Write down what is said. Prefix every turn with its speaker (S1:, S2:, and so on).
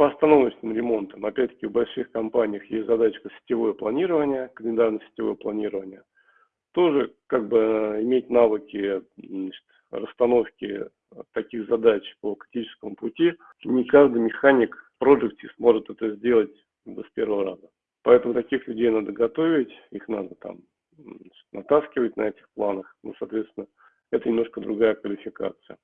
S1: по остановочным ремонтам, опять-таки в больших компаниях есть задачка сетевое планирование, календарное сетевое планирование. Тоже как бы э, иметь навыки значит, расстановки таких задач по критическому пути. Не каждый механик в проекте сможет это сделать с первого раза. Поэтому таких людей надо готовить, их надо там натаскивать на этих планах. Ну, соответственно, это немножко другая квалификация.